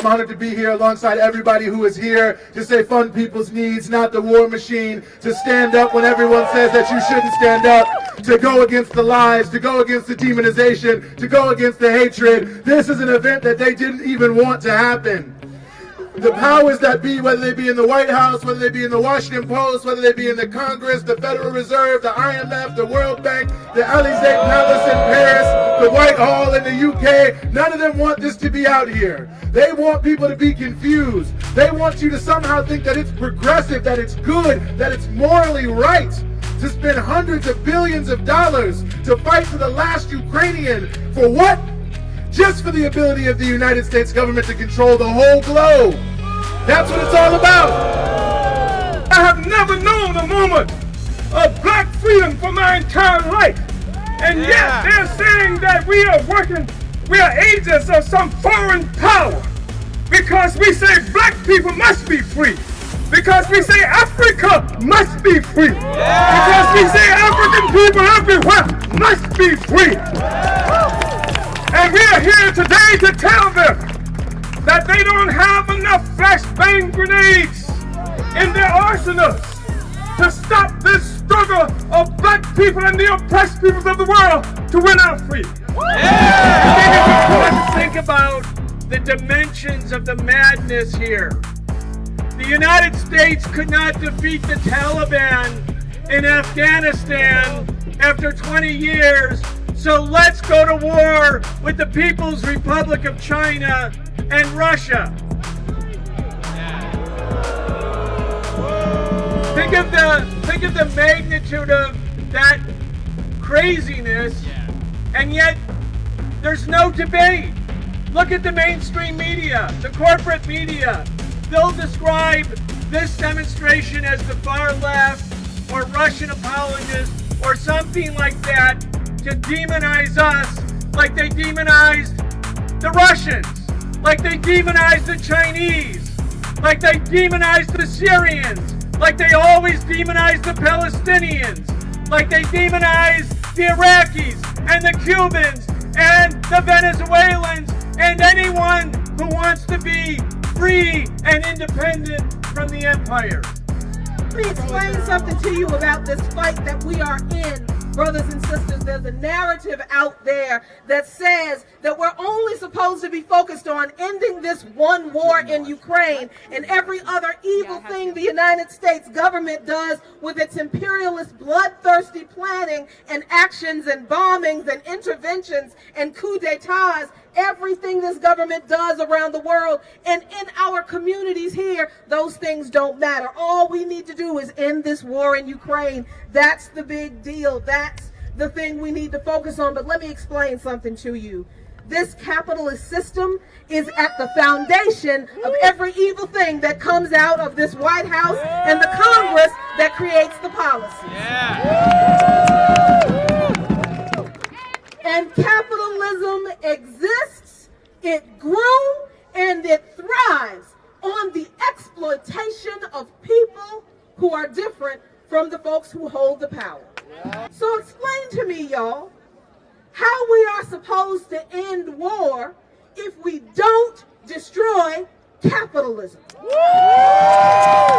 I'm honored to be here alongside everybody who is here to say fund people's needs, not the war machine, to stand up when everyone says that you shouldn't stand up, to go against the lies, to go against the demonization, to go against the hatred. This is an event that they didn't even want to happen the powers that be, whether they be in the White House, whether they be in the Washington Post, whether they be in the Congress, the Federal Reserve, the IMF, the World Bank, the Elysee Palace in Paris, the Whitehall in the UK, none of them want this to be out here. They want people to be confused. They want you to somehow think that it's progressive, that it's good, that it's morally right to spend hundreds of billions of dollars to fight for the last Ukrainian. For what? Just for the ability of the United States government to control the whole globe. That's what it's all about. I have never known a moment of black freedom for my entire life. And yeah. yet they're saying that we are working, we are agents of some foreign power. Because we say black people must be free. Because we say Africa must be free. Yeah. Because we say African people everywhere must be free. Are here today to tell them that they don't have enough flashbang grenades in their arsenals to stop this struggle of black people and the oppressed peoples of the world to win our freedom. Yeah. Let's think about the dimensions of the madness here. The United States could not defeat the Taliban in Afghanistan after 20 years so let's go to war with the People's Republic of China and Russia. Think of the think of the magnitude of that craziness, and yet there's no debate. Look at the mainstream media, the corporate media. They'll describe this demonstration as the far left or Russian apologists or something like that to demonize us like they demonized the Russians, like they demonized the Chinese, like they demonized the Syrians, like they always demonize the Palestinians, like they demonize the Iraqis and the Cubans and the Venezuelans and anyone who wants to be free and independent from the empire. Let me explain something to you about this fight that we are in brothers and sisters, there's a narrative out there that says that we're only supposed to be focused on ending this one war in Ukraine and every other evil thing the United States government does with its imperialist, bloodthirsty planning and actions and bombings and interventions and coup d'etats everything this government does around the world and in our communities here, those things don't matter. All we need to do is end this war in Ukraine. That's the big deal. That's the thing we need to focus on. But let me explain something to you. This capitalist system is at the foundation of every evil thing that comes out of this White House and the Congress that creates the policy. Yeah. And capitalism exists, it grew, and it thrives on the exploitation of people who are different from the folks who hold the power. So explain to me, y'all, how we are supposed to end war if we don't destroy capitalism. Yeah.